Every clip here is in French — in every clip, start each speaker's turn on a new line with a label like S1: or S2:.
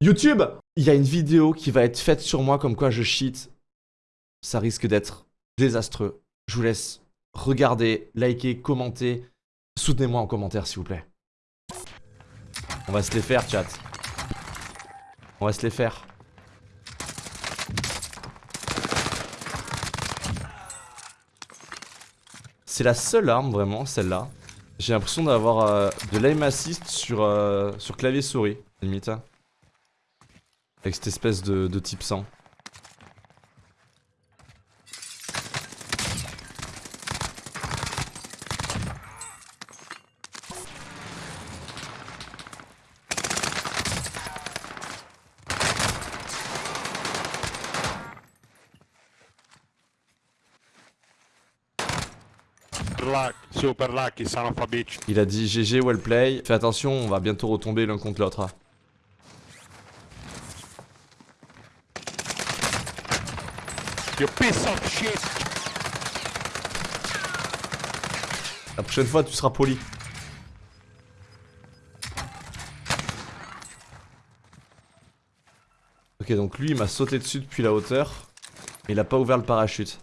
S1: YouTube, il y a une vidéo qui va être faite sur moi comme quoi je cheat. Ça risque d'être désastreux. Je vous laisse regarder, liker, commenter. Soutenez-moi en commentaire s'il vous plaît. On va se les faire chat. On va se les faire. C'est la seule arme vraiment, celle-là. J'ai l'impression d'avoir euh, de l'aim assist sur, euh, sur clavier souris, limite. Hein. Avec cette espèce de, de type 100.
S2: Luck, super lucky, son of a bitch.
S1: Il a dit GG, well play. Fais attention, on va bientôt retomber l'un contre l'autre. La prochaine fois, tu seras poli. Ok, donc lui, il m'a sauté dessus depuis la hauteur. Mais il a pas ouvert le parachute.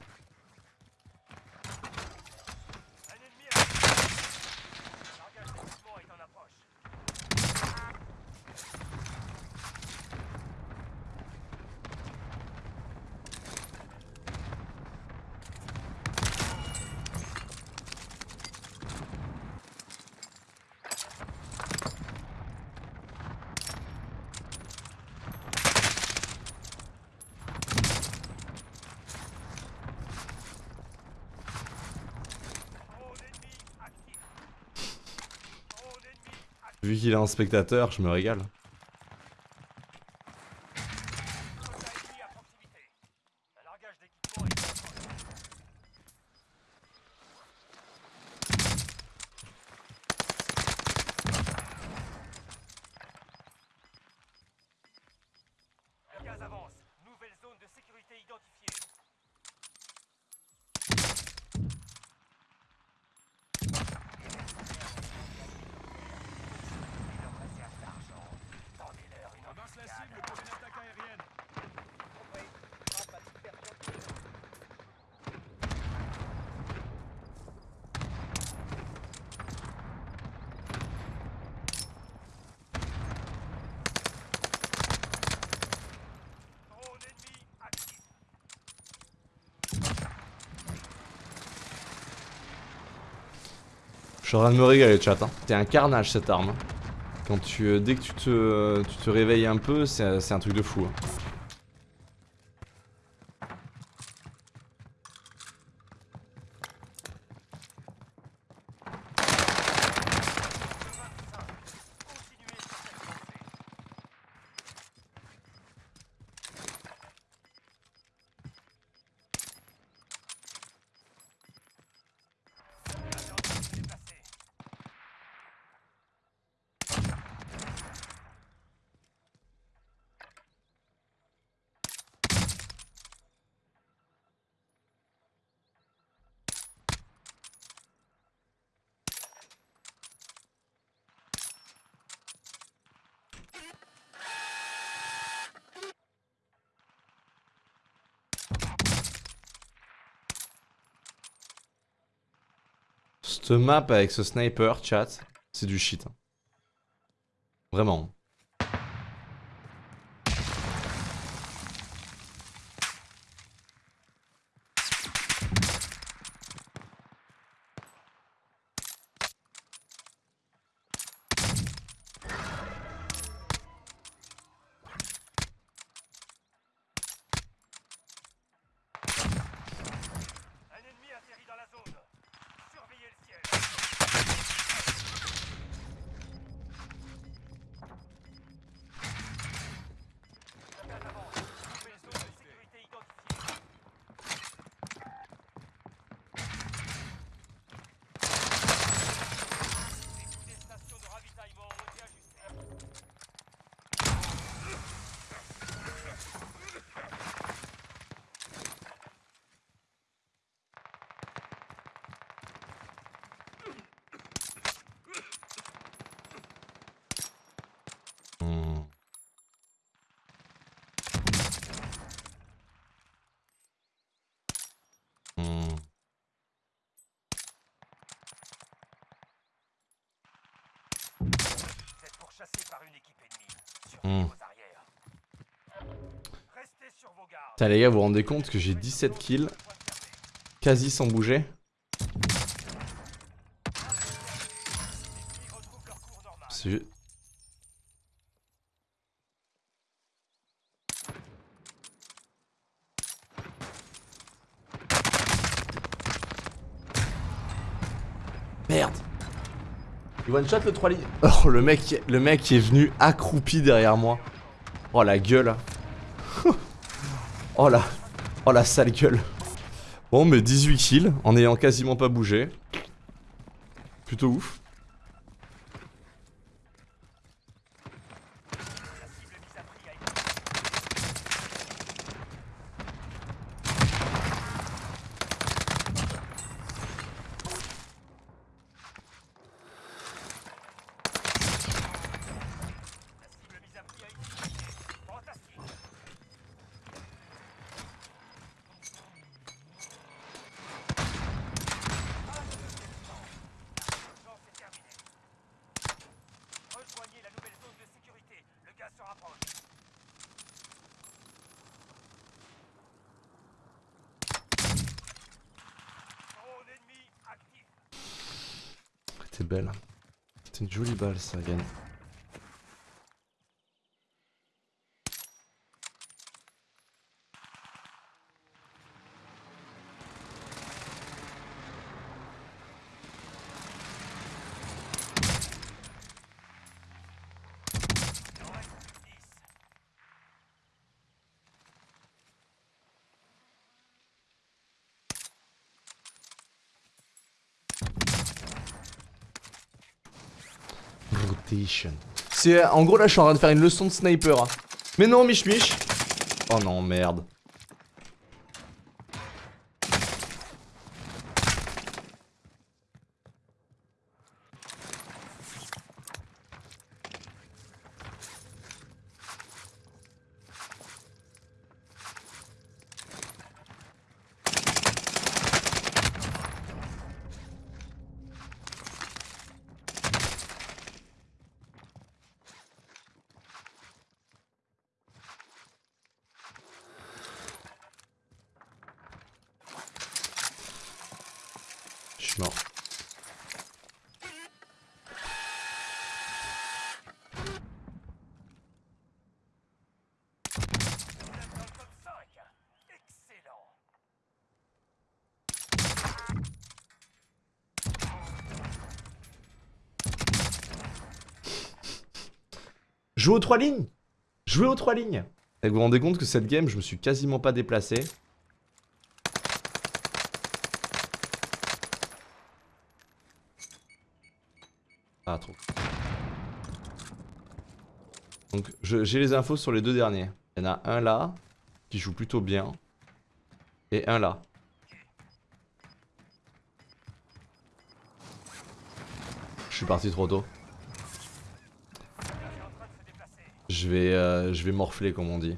S1: Vu qu'il est un spectateur, je me régale. Je suis en train de me régaler, chat. Hein. Un carnage cette arme. Quand tu, euh, dès que tu te, tu te réveilles un peu, c'est c'est un truc de fou. hein.
S3: Cette
S1: map avec ce sniper, chat, c'est du shit. hein. Vraiment.
S3: Gardes.
S1: Putain les gars, vous vous rendez compte que j'ai 17 kills, quasi sans bouger. C'est Il one shot le 3 lignes Oh le mec, le mec est venu accroupi derrière moi. Oh la gueule Oh la Oh la sale gueule Bon mais 18 kills en ayant quasiment pas bougé. Plutôt ouf. C'était une jolie balle ça, Yann. C'est en gros là je suis en train de faire une leçon de sniper. hein. Mais non Mich Mich. Oh non merde.
S3: Excellent.
S1: Jouer aux trois lignes Jouer aux trois lignes Et vous vous rendez compte que cette game je me suis quasiment pas déplacé. Ah trop. Donc j'ai les infos sur les deux derniers. Il y en a un là, qui joue plutôt bien. Et un là. Je suis parti trop tôt. Je vais, euh, je vais morfler comme on dit.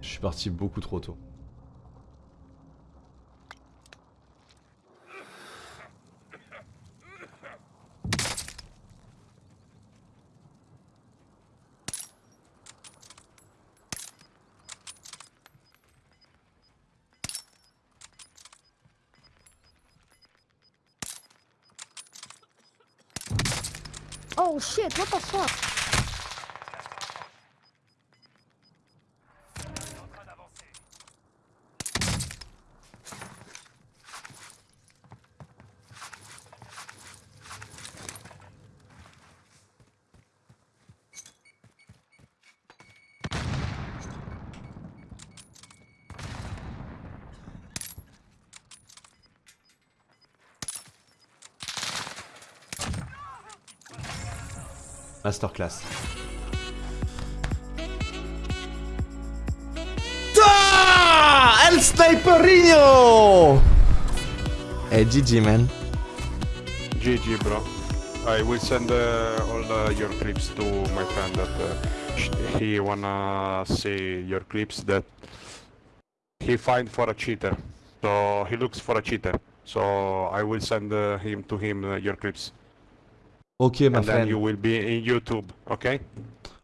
S1: Je suis parti beaucoup trop tôt.
S4: Oh shit, what the fuck?
S1: Masterclass. Ah El Sniperinho Hey GG man.
S2: GG, bro. I will send uh, all uh, your clips to my friend that uh, he wanna see your clips that he find for a cheater. So he looks for a cheater. So I will send uh, him to him uh, your clips,
S1: Ok ma
S2: and then you
S1: friend.
S2: will be in YouTube. Okay?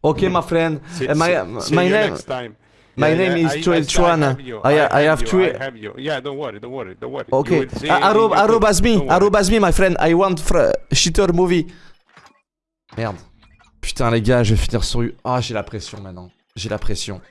S1: Okay, my friend.
S2: See,
S1: Uh, my
S2: see-
S1: my name
S2: next time.
S1: my
S2: Yeah,
S1: name
S2: yeah,
S1: is Joel
S2: I-
S1: Chuan.
S2: I.
S1: I- I
S2: have you, I have you. Yeah, don't worry, don't worry, don't worry.
S1: Okay. Uh, arrob,
S2: YouTube.
S1: arrobas me,
S2: worry.
S1: arrobas me, my friend. I want fr- shitter movie. Merde. Putain, les gars, je vais finir sur. Ah, j'ai la pression maintenant. J'ai la pression.